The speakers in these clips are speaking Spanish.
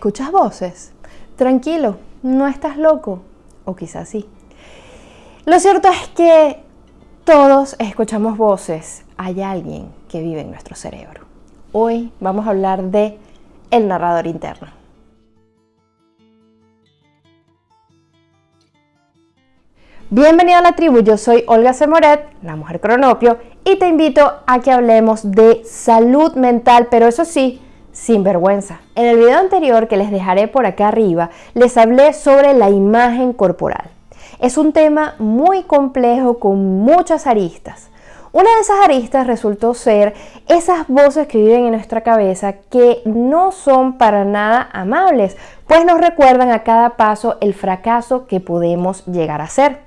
¿Escuchas voces? Tranquilo, no estás loco. O quizás sí. Lo cierto es que todos escuchamos voces. Hay alguien que vive en nuestro cerebro. Hoy vamos a hablar de el narrador interno. Bienvenido a la tribu, yo soy Olga Semoret, la mujer cronopio, y te invito a que hablemos de salud mental, pero eso sí, sin vergüenza. En el video anterior que les dejaré por acá arriba, les hablé sobre la imagen corporal. Es un tema muy complejo con muchas aristas. Una de esas aristas resultó ser esas voces que viven en nuestra cabeza que no son para nada amables, pues nos recuerdan a cada paso el fracaso que podemos llegar a ser.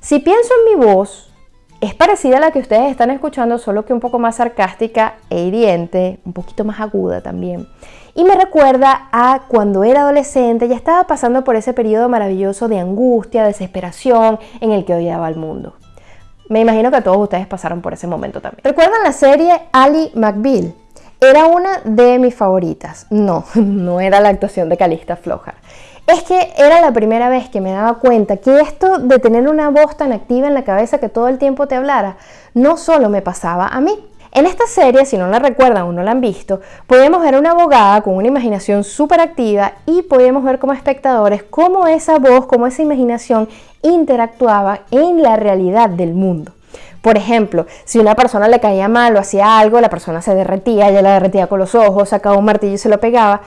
Si pienso en mi voz, es parecida a la que ustedes están escuchando, solo que un poco más sarcástica e hiriente, un poquito más aguda también. Y me recuerda a cuando era adolescente, ya estaba pasando por ese periodo maravilloso de angustia, desesperación, en el que odiaba al mundo. Me imagino que todos ustedes pasaron por ese momento también. ¿Recuerdan la serie Ali McBeal? Era una de mis favoritas. No, no era la actuación de Calista Floja es que era la primera vez que me daba cuenta que esto de tener una voz tan activa en la cabeza que todo el tiempo te hablara, no solo me pasaba a mí. En esta serie, si no la recuerdan o no la han visto, podemos ver a una abogada con una imaginación súper activa y podemos ver como espectadores cómo esa voz, cómo esa imaginación interactuaba en la realidad del mundo. Por ejemplo, si una persona le caía mal o hacía algo, la persona se derretía, ella la derretía con los ojos, sacaba un martillo y se lo pegaba.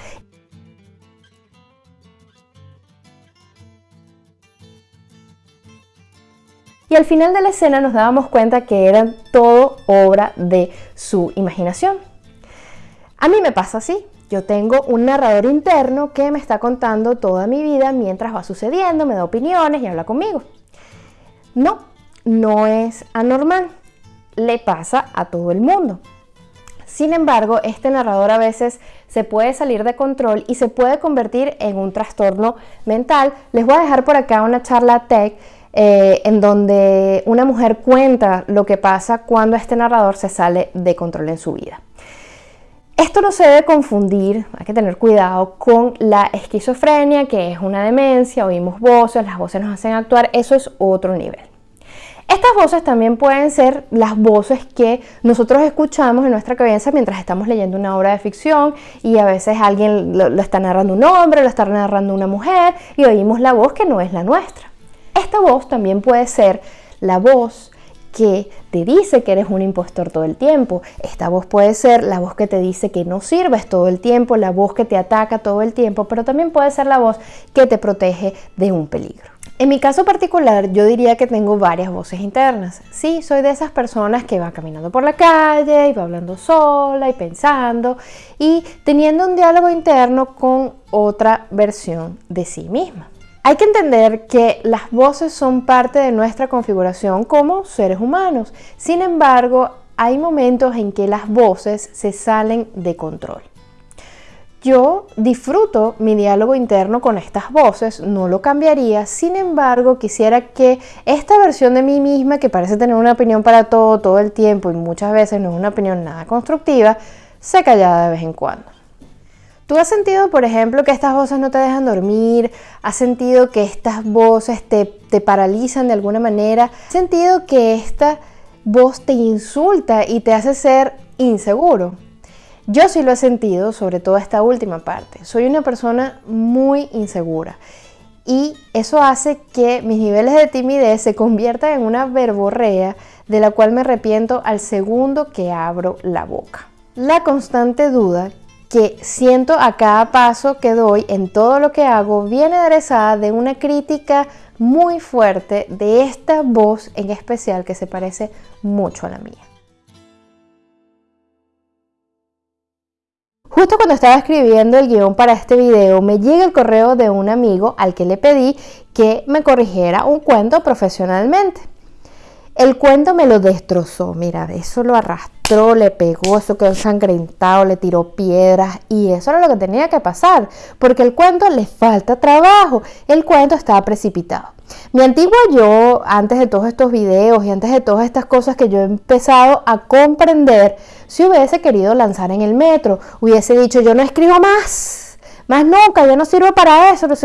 Y al final de la escena nos dábamos cuenta que era todo obra de su imaginación. A mí me pasa así. Yo tengo un narrador interno que me está contando toda mi vida mientras va sucediendo, me da opiniones y habla conmigo. No, no es anormal. Le pasa a todo el mundo. Sin embargo, este narrador a veces se puede salir de control y se puede convertir en un trastorno mental. Les voy a dejar por acá una charla tech eh, en donde una mujer cuenta lo que pasa cuando este narrador se sale de control en su vida. Esto no se debe confundir, hay que tener cuidado con la esquizofrenia, que es una demencia, oímos voces, las voces nos hacen actuar, eso es otro nivel. Estas voces también pueden ser las voces que nosotros escuchamos en nuestra cabeza mientras estamos leyendo una obra de ficción y a veces alguien lo está narrando un hombre, lo está narrando una mujer y oímos la voz que no es la nuestra. Esta voz también puede ser la voz que te dice que eres un impostor todo el tiempo. Esta voz puede ser la voz que te dice que no sirves todo el tiempo, la voz que te ataca todo el tiempo, pero también puede ser la voz que te protege de un peligro. En mi caso particular, yo diría que tengo varias voces internas. Sí, soy de esas personas que va caminando por la calle y va hablando sola y pensando y teniendo un diálogo interno con otra versión de sí misma. Hay que entender que las voces son parte de nuestra configuración como seres humanos. Sin embargo, hay momentos en que las voces se salen de control. Yo disfruto mi diálogo interno con estas voces, no lo cambiaría, sin embargo quisiera que esta versión de mí misma, que parece tener una opinión para todo, todo el tiempo y muchas veces no es una opinión nada constructiva, se callara de vez en cuando. ¿Tú has sentido, por ejemplo, que estas voces no te dejan dormir? ¿Has sentido que estas voces te, te paralizan de alguna manera? ¿Has sentido que esta voz te insulta y te hace ser inseguro? Yo sí lo he sentido, sobre todo esta última parte. Soy una persona muy insegura y eso hace que mis niveles de timidez se conviertan en una verborrea de la cual me arrepiento al segundo que abro la boca. La constante duda que siento a cada paso que doy en todo lo que hago viene aderezada de una crítica muy fuerte de esta voz en especial que se parece mucho a la mía. Justo cuando estaba escribiendo el guion para este video me llega el correo de un amigo al que le pedí que me corrigiera un cuento profesionalmente. El cuento me lo destrozó, mira, eso lo le pegó, eso quedó ensangrentado, le tiró piedras y eso era lo que tenía que pasar, porque el cuento le falta trabajo, el cuento estaba precipitado. Mi antigua yo, antes de todos estos videos y antes de todas estas cosas que yo he empezado a comprender, si hubiese querido lanzar en el metro, hubiese dicho yo no escribo más, más nunca, yo no sirvo para eso, no.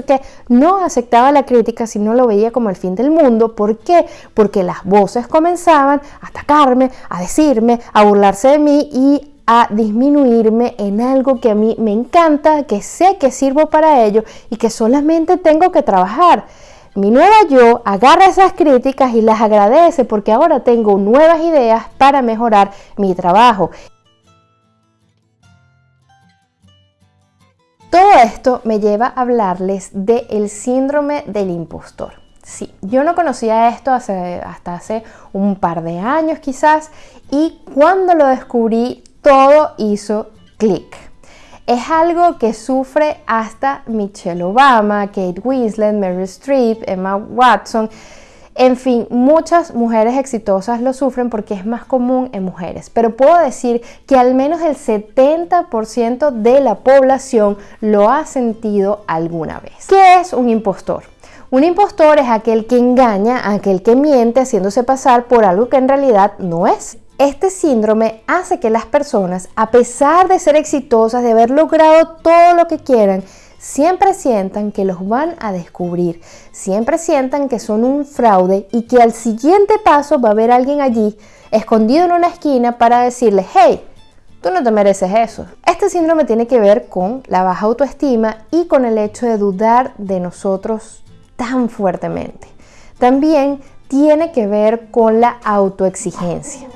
No aceptaba la crítica si no lo veía como el fin del mundo. ¿Por qué? Porque las voces comenzaban a atacarme, a decirme, a burlarse de mí y a disminuirme en algo que a mí me encanta, que sé que sirvo para ello y que solamente tengo que trabajar. Mi nueva yo agarra esas críticas y las agradece porque ahora tengo nuevas ideas para mejorar mi trabajo. Todo esto me lleva a hablarles del síndrome del impostor. Sí, yo no conocía esto hasta hace un par de años quizás y cuando lo descubrí todo hizo clic. Es algo que sufre hasta Michelle Obama, Kate Winslet, Meryl Streep, Emma Watson, en fin, muchas mujeres exitosas lo sufren porque es más común en mujeres, pero puedo decir que al menos el 70% de la población lo ha sentido alguna vez. ¿Qué es un impostor? Un impostor es aquel que engaña, aquel que miente haciéndose pasar por algo que en realidad no es. Este síndrome hace que las personas, a pesar de ser exitosas, de haber logrado todo lo que quieran, siempre sientan que los van a descubrir, siempre sientan que son un fraude y que al siguiente paso va a haber alguien allí escondido en una esquina para decirle, hey, tú no te mereces eso. Este síndrome tiene que ver con la baja autoestima y con el hecho de dudar de nosotros tan fuertemente. También tiene que ver con la autoexigencia.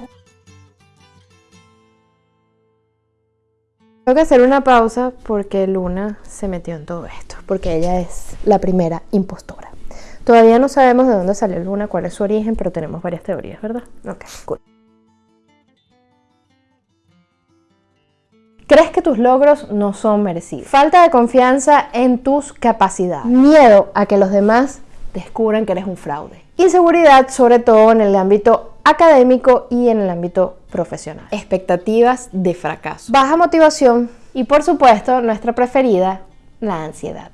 Tengo que hacer una pausa porque Luna se metió en todo esto, porque ella es la primera impostora. Todavía no sabemos de dónde salió Luna, cuál es su origen, pero tenemos varias teorías, ¿verdad? Ok, cool. Crees que tus logros no son merecidos. Falta de confianza en tus capacidades. Miedo a que los demás descubran que eres un fraude. Inseguridad, sobre todo en el ámbito académico y en el ámbito profesional. Expectativas de fracaso. Baja motivación y por supuesto nuestra preferida, la ansiedad.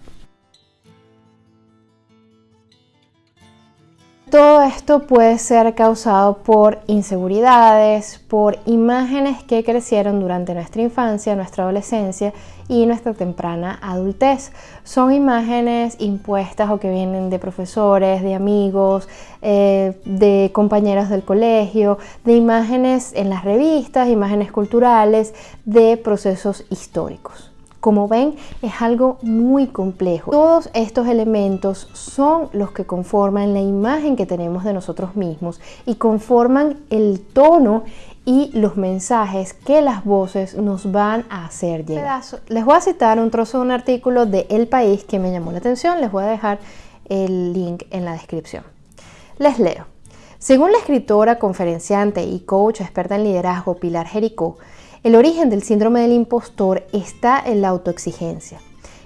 Todo esto puede ser causado por inseguridades, por imágenes que crecieron durante nuestra infancia, nuestra adolescencia y nuestra temprana adultez. Son imágenes impuestas o que vienen de profesores, de amigos, eh, de compañeros del colegio, de imágenes en las revistas, imágenes culturales, de procesos históricos. Como ven, es algo muy complejo. Todos estos elementos son los que conforman la imagen que tenemos de nosotros mismos y conforman el tono y los mensajes que las voces nos van a hacer llegar. Les voy a citar un trozo de un artículo de El País que me llamó la atención. Les voy a dejar el link en la descripción. Les leo. Según la escritora, conferenciante y coach experta en liderazgo Pilar Jericó, el origen del síndrome del impostor está en la autoexigencia.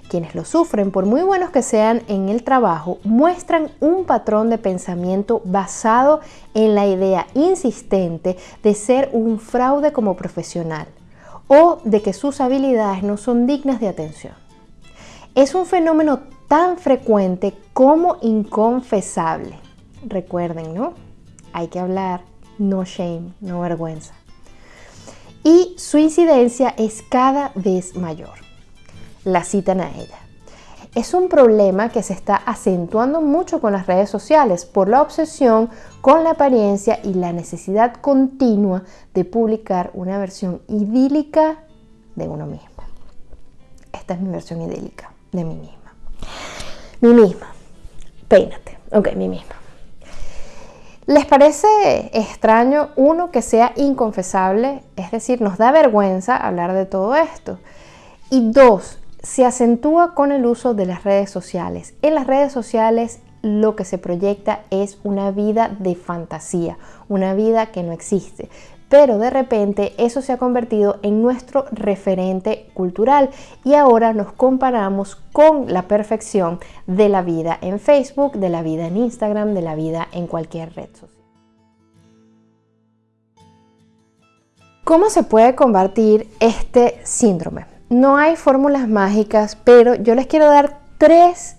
Quienes lo sufren, por muy buenos que sean en el trabajo, muestran un patrón de pensamiento basado en la idea insistente de ser un fraude como profesional o de que sus habilidades no son dignas de atención. Es un fenómeno tan frecuente como inconfesable. Recuerden, ¿no? Hay que hablar, no shame, no vergüenza y su incidencia es cada vez mayor. La citan a ella. Es un problema que se está acentuando mucho con las redes sociales por la obsesión con la apariencia y la necesidad continua de publicar una versión idílica de uno mismo. Esta es mi versión idílica de mí misma. Mi misma. Peínate. Ok, mi misma. ¿Les parece extraño, uno, que sea inconfesable? Es decir, nos da vergüenza hablar de todo esto. Y dos, se acentúa con el uso de las redes sociales. En las redes sociales lo que se proyecta es una vida de fantasía, una vida que no existe pero de repente eso se ha convertido en nuestro referente cultural y ahora nos comparamos con la perfección de la vida en Facebook, de la vida en Instagram, de la vida en cualquier red social. ¿Cómo se puede combatir este síndrome? No hay fórmulas mágicas, pero yo les quiero dar tres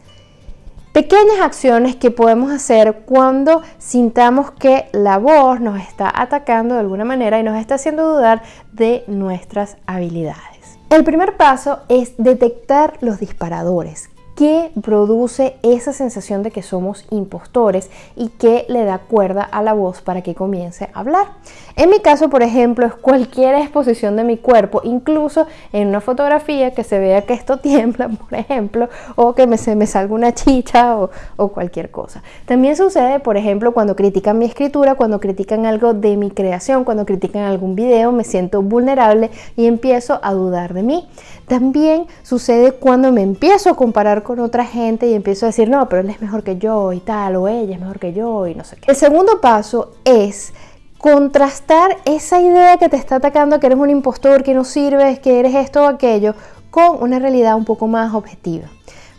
Pequeñas acciones que podemos hacer cuando sintamos que la voz nos está atacando de alguna manera y nos está haciendo dudar de nuestras habilidades. El primer paso es detectar los disparadores que produce esa sensación de que somos impostores y que le da cuerda a la voz para que comience a hablar. En mi caso, por ejemplo, es cualquier exposición de mi cuerpo, incluso en una fotografía que se vea que esto tiembla, por ejemplo, o que me, se me salga una chicha o, o cualquier cosa. También sucede, por ejemplo, cuando critican mi escritura, cuando critican algo de mi creación, cuando critican algún video, me siento vulnerable y empiezo a dudar de mí. También sucede cuando me empiezo a comparar con otra gente y empiezo a decir, no, pero él es mejor que yo y tal, o ella es mejor que yo y no sé qué. El segundo paso es contrastar esa idea que te está atacando, que eres un impostor, que no sirves, que eres esto o aquello, con una realidad un poco más objetiva.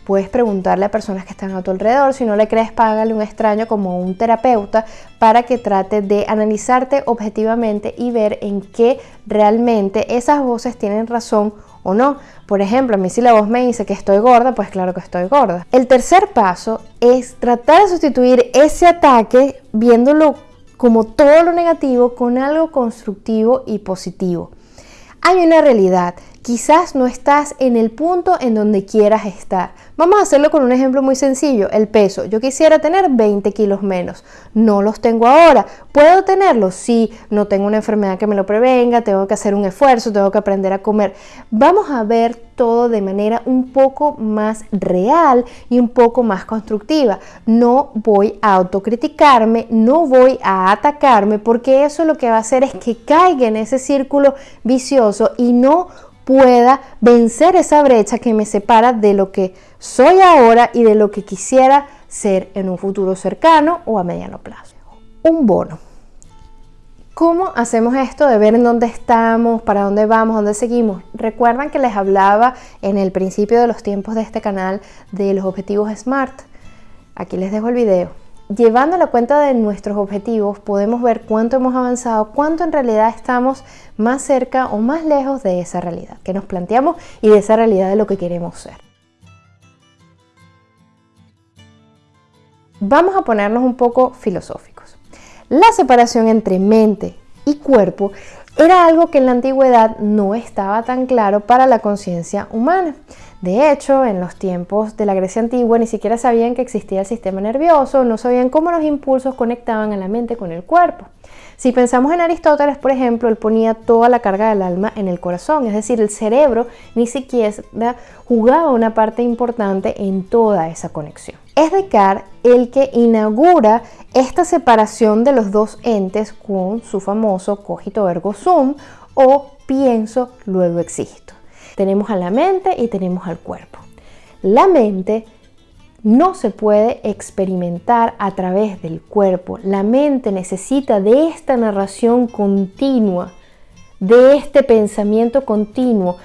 Puedes preguntarle a personas que están a tu alrededor, si no le crees, págale un extraño como un terapeuta para que trate de analizarte objetivamente y ver en qué realmente esas voces tienen razón o no. Por ejemplo, a mí si la voz me dice que estoy gorda, pues claro que estoy gorda. El tercer paso es tratar de sustituir ese ataque viéndolo como todo lo negativo con algo constructivo y positivo. Hay una realidad, quizás no estás en el punto en donde quieras estar. Vamos a hacerlo con un ejemplo muy sencillo, el peso. Yo quisiera tener 20 kilos menos, no los tengo ahora. ¿Puedo tenerlos? Sí, no tengo una enfermedad que me lo prevenga, tengo que hacer un esfuerzo, tengo que aprender a comer. Vamos a ver todo de manera un poco más real y un poco más constructiva. No voy a autocriticarme, no voy a atacarme, porque eso lo que va a hacer es que caiga en ese círculo vicioso y no pueda vencer esa brecha que me separa de lo que soy ahora y de lo que quisiera ser en un futuro cercano o a mediano plazo. Un bono. ¿Cómo hacemos esto de ver en dónde estamos, para dónde vamos, dónde seguimos? Recuerdan que les hablaba en el principio de los tiempos de este canal de los objetivos SMART. Aquí les dejo el video llevando la cuenta de nuestros objetivos podemos ver cuánto hemos avanzado, cuánto en realidad estamos más cerca o más lejos de esa realidad que nos planteamos y de esa realidad de lo que queremos ser. Vamos a ponernos un poco filosóficos. La separación entre mente y cuerpo era algo que en la antigüedad no estaba tan claro para la conciencia humana. De hecho, en los tiempos de la Grecia antigua ni siquiera sabían que existía el sistema nervioso, no sabían cómo los impulsos conectaban a la mente con el cuerpo. Si pensamos en Aristóteles, por ejemplo, él ponía toda la carga del alma en el corazón, es decir, el cerebro ni siquiera jugaba una parte importante en toda esa conexión. Es Descartes el que inaugura esta separación de los dos entes con su famoso cogito ergo sum o pienso, luego existo. Tenemos a la mente y tenemos al cuerpo. La mente no se puede experimentar a través del cuerpo. La mente necesita de esta narración continua, de este pensamiento continuo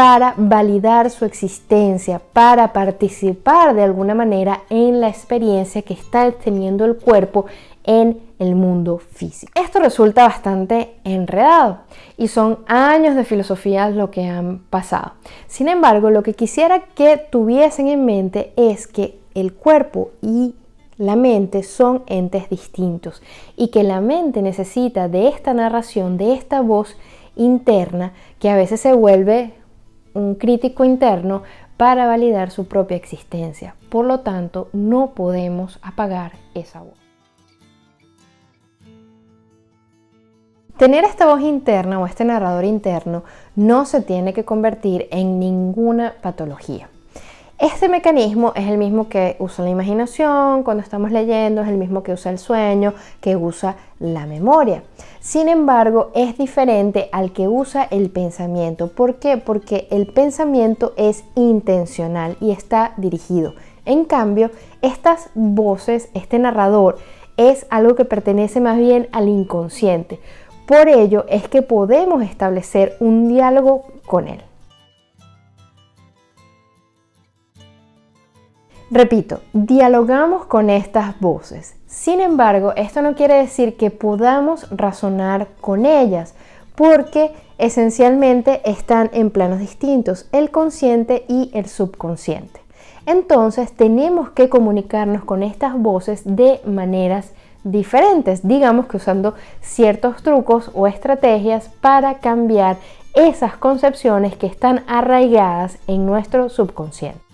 para validar su existencia, para participar de alguna manera en la experiencia que está teniendo el cuerpo en el mundo físico. Esto resulta bastante enredado y son años de filosofía lo que han pasado. Sin embargo, lo que quisiera que tuviesen en mente es que el cuerpo y la mente son entes distintos y que la mente necesita de esta narración, de esta voz interna que a veces se vuelve un crítico interno para validar su propia existencia. Por lo tanto, no podemos apagar esa voz. Tener esta voz interna o este narrador interno no se tiene que convertir en ninguna patología. Este mecanismo es el mismo que usa la imaginación cuando estamos leyendo, es el mismo que usa el sueño, que usa la memoria. Sin embargo, es diferente al que usa el pensamiento. ¿Por qué? Porque el pensamiento es intencional y está dirigido. En cambio, estas voces, este narrador, es algo que pertenece más bien al inconsciente. Por ello es que podemos establecer un diálogo con él. Repito, dialogamos con estas voces. Sin embargo, esto no quiere decir que podamos razonar con ellas, porque esencialmente están en planos distintos, el consciente y el subconsciente. Entonces tenemos que comunicarnos con estas voces de maneras diferentes, digamos que usando ciertos trucos o estrategias para cambiar esas concepciones que están arraigadas en nuestro subconsciente.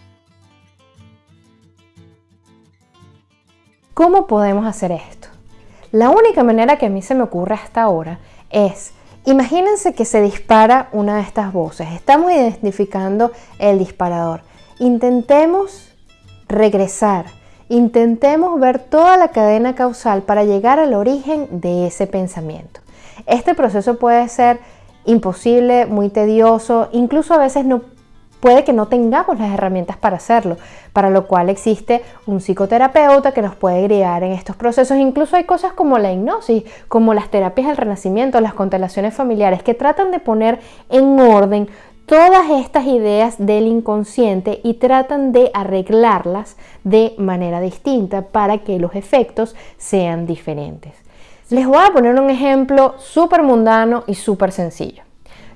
¿Cómo podemos hacer esto? La única manera que a mí se me ocurre hasta ahora es, imagínense que se dispara una de estas voces, estamos identificando el disparador. Intentemos regresar, intentemos ver toda la cadena causal para llegar al origen de ese pensamiento. Este proceso puede ser imposible, muy tedioso, incluso a veces no puede que no tengamos las herramientas para hacerlo, para lo cual existe un psicoterapeuta que nos puede guiar en estos procesos. Incluso hay cosas como la hipnosis, como las terapias del renacimiento, las constelaciones familiares, que tratan de poner en orden todas estas ideas del inconsciente y tratan de arreglarlas de manera distinta para que los efectos sean diferentes. Les voy a poner un ejemplo súper mundano y súper sencillo.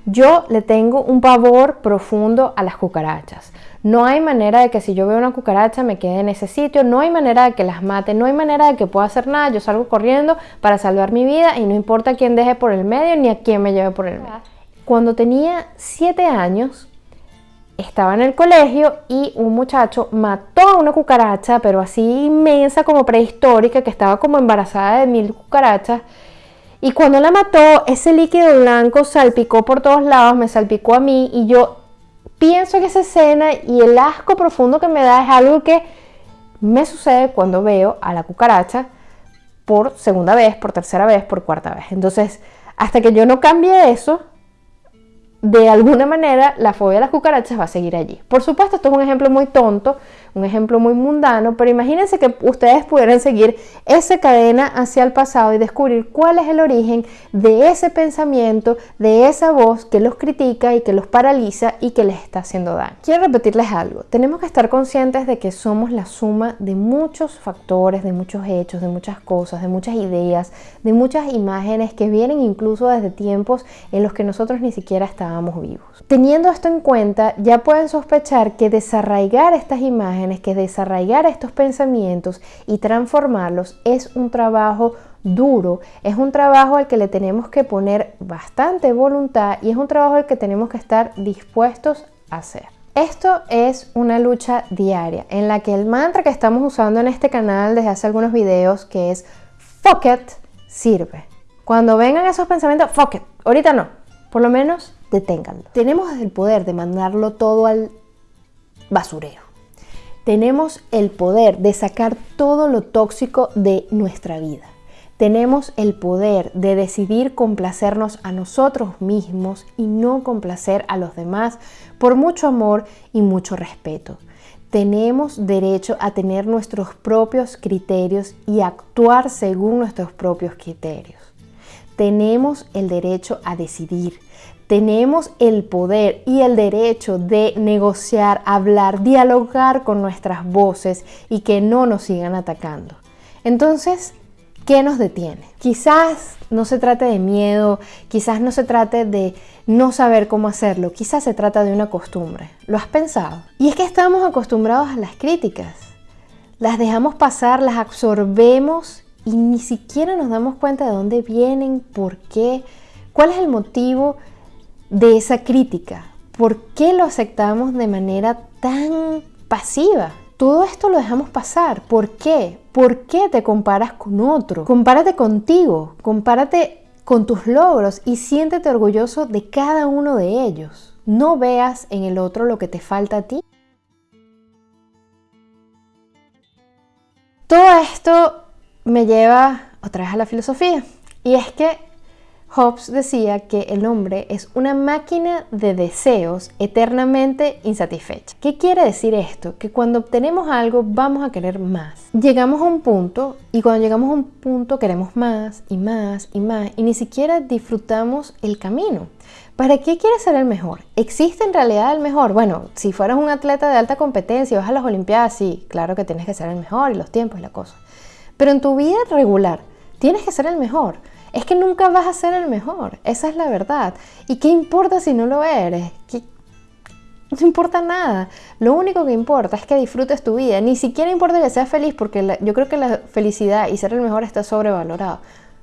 Yo le tengo un pavor profundo a las cucarachas. No hay manera de que si yo veo una cucaracha me quede en ese sitio, no hay manera de que las mate, no hay manera de que pueda hacer nada. Yo salgo corriendo para salvar mi vida y no importa quién deje por el medio ni a quién me lleve por el medio. Cuando tenía 7 años, estaba en el colegio y un muchacho mató a una cucaracha, pero así inmensa como prehistórica, que estaba como embarazada de mil cucarachas. Y cuando la mató, ese líquido blanco salpicó por todos lados, me salpicó a mí y yo pienso que esa escena y el asco profundo que me da es algo que me sucede cuando veo a la cucaracha por segunda vez, por tercera vez, por cuarta vez. Entonces, hasta que yo no cambie eso, de alguna manera la fobia a las cucarachas va a seguir allí. Por supuesto, esto es un ejemplo muy tonto, un ejemplo muy mundano, pero imagínense que ustedes pudieran seguir esa cadena hacia el pasado y descubrir cuál es el origen de ese pensamiento, de esa voz que los critica y que los paraliza y que les está haciendo daño. Quiero repetirles algo, tenemos que estar conscientes de que somos la suma de muchos factores, de muchos hechos, de muchas cosas, de muchas ideas, de muchas imágenes que vienen incluso desde tiempos en los que nosotros ni siquiera estábamos vivos. Teniendo esto en cuenta, ya pueden sospechar que desarraigar estas imágenes, que desarraigar estos pensamientos y transformarlos es un trabajo duro, es un trabajo al que le tenemos que poner bastante voluntad y es un trabajo al que tenemos que estar dispuestos a hacer. Esto es una lucha diaria en la que el mantra que estamos usando en este canal desde hace algunos videos que es fuck it sirve. Cuando vengan esos pensamientos, fuck it, ahorita no, por lo menos deténganlo. Tenemos el poder de mandarlo todo al basurero. Tenemos el poder de sacar todo lo tóxico de nuestra vida. Tenemos el poder de decidir complacernos a nosotros mismos y no complacer a los demás por mucho amor y mucho respeto. Tenemos derecho a tener nuestros propios criterios y actuar según nuestros propios criterios. Tenemos el derecho a decidir, tenemos el poder y el derecho de negociar, hablar, dialogar con nuestras voces y que no nos sigan atacando. Entonces, ¿qué nos detiene? Quizás no se trate de miedo, quizás no se trate de no saber cómo hacerlo, quizás se trata de una costumbre. ¿Lo has pensado? Y es que estamos acostumbrados a las críticas. Las dejamos pasar, las absorbemos y ni siquiera nos damos cuenta de dónde vienen, por qué, cuál es el motivo de esa crítica? ¿Por qué lo aceptamos de manera tan pasiva? Todo esto lo dejamos pasar. ¿Por qué? ¿Por qué te comparas con otro? Compárate contigo, compárate con tus logros y siéntete orgulloso de cada uno de ellos. No veas en el otro lo que te falta a ti. Todo esto me lleva otra vez a la filosofía. Y es que Hobbes decía que el hombre es una máquina de deseos eternamente insatisfecha. ¿Qué quiere decir esto? Que cuando obtenemos algo vamos a querer más. Llegamos a un punto y cuando llegamos a un punto queremos más y más y más y ni siquiera disfrutamos el camino. ¿Para qué quieres ser el mejor? ¿Existe en realidad el mejor? Bueno, si fueras un atleta de alta competencia y vas a las Olimpiadas, sí, claro que tienes que ser el mejor y los tiempos y la cosa. Pero en tu vida regular, tienes que ser el mejor es que nunca vas a ser el mejor. Esa es la verdad. ¿Y qué importa si no lo eres? No importa nada. Lo único que importa es que disfrutes tu vida. Ni siquiera importa que seas feliz porque yo creo que la felicidad y ser el mejor está sobrevalorado.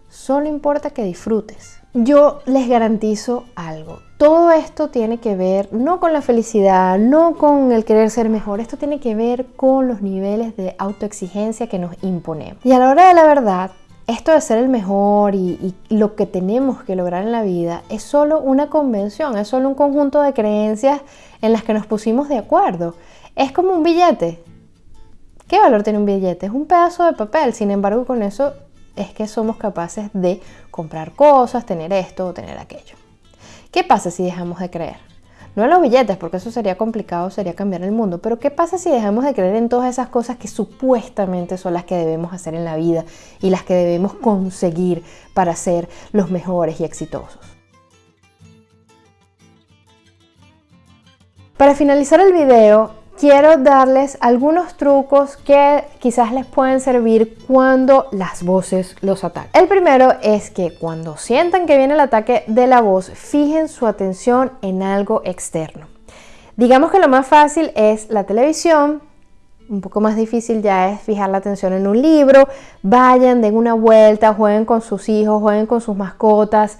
Solo importa que disfrutes. yo les garantizo algo. Todo esto tiene que ver no con la felicidad, no con el querer ser mejor, esto tiene que ver con los niveles de autoexigencia que nos imponemos. Y a la hora de la verdad, esto de ser el mejor y, lo que tenemos que lograr en la vida es solo una convención, es solo un conjunto de creencias en las que nos pusimos de acuerdo. Es como un billete. ¿Qué valor tiene un billete? Es un pedazo de papel, sin embargo con eso es que somos capaces de comprar cosas, tener esto o tener aquello. ¿Qué pasa si dejamos de creer? No en los billetes, porque eso sería complicado, sería cambiar el mundo, pero ¿qué pasa si dejamos de creer en todas esas cosas que supuestamente son las que debemos hacer en la vida y las que debemos conseguir para ser los mejores y exitosos? Para finalizar el video, quiero darles algunos trucos que quizás les pueden servir cuando las voces los atacan. El primero es que cuando sientan que viene el ataque de la voz, fijen su atención en algo externo. Digamos que lo más fácil es la televisión, un poco más difícil ya es fijar la atención en un libro, vayan, den una vuelta, jueguen con sus hijos, jueguen con sus mascotas,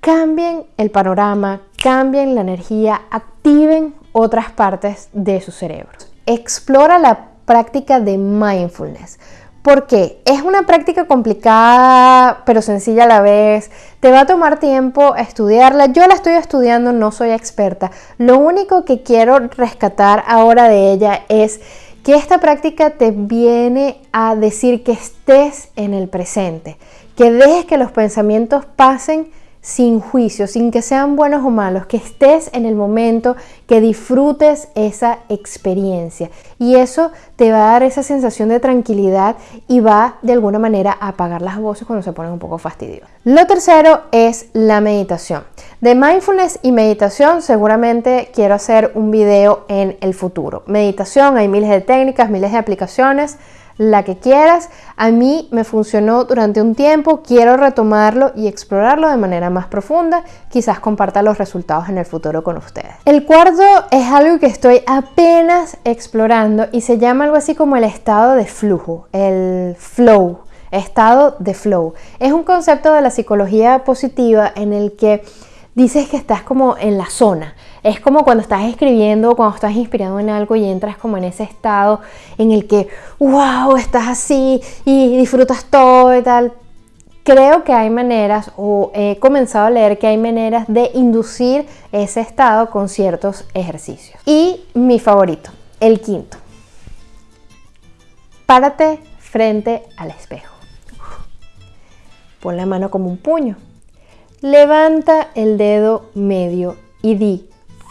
cambien el panorama, cambien la energía, activen otras partes de su cerebro. Explora la práctica de mindfulness. porque Es una práctica complicada, pero sencilla a la vez. Te va a tomar tiempo estudiarla. Yo la estoy estudiando, no soy experta. Lo único que quiero rescatar ahora de ella es que esta práctica te viene a decir que estés en el presente, que dejes que los pensamientos pasen sin juicio, sin que sean buenos o malos, que estés en el momento, que disfrutes esa experiencia. Y eso te va a dar esa sensación de tranquilidad y va de alguna manera a apagar las voces cuando se ponen un poco fastidiosas. Lo tercero es la meditación. De mindfulness y meditación seguramente quiero hacer un video en el futuro. Meditación, hay miles de técnicas, miles de aplicaciones la que quieras. A mí me funcionó durante un tiempo, quiero retomarlo y explorarlo de manera más profunda. Quizás comparta los resultados en el futuro con ustedes. El cuarto es algo que estoy apenas explorando y se llama algo así como el estado de flujo, el flow, estado de flow. Es un concepto de la psicología positiva en el que dices que estás como en la zona. Es como cuando estás escribiendo, cuando estás inspirado en algo y entras como en ese estado en el que, wow, estás así y disfrutas todo y tal. Creo que hay maneras, o he comenzado a leer que hay maneras de inducir ese estado con ciertos ejercicios. Y mi favorito, el quinto. Párate frente al espejo. Pon la mano como un puño Levanta el dedo medio y di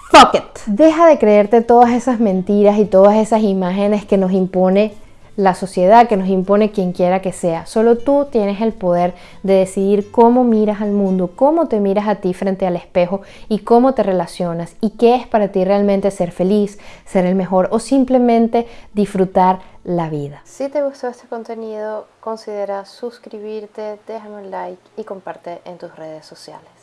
fuck it. Deja de creerte todas esas mentiras y todas esas imágenes que nos impone la sociedad, que nos impone quien quiera que sea. Solo tú tienes el poder de decidir cómo miras al mundo, cómo te miras a ti frente al espejo y cómo te relacionas y qué es para ti realmente ser feliz, ser el mejor o simplemente disfrutar la vida. Si te gustó este contenido, considera suscribirte, déjame un like y comparte en tus redes sociales.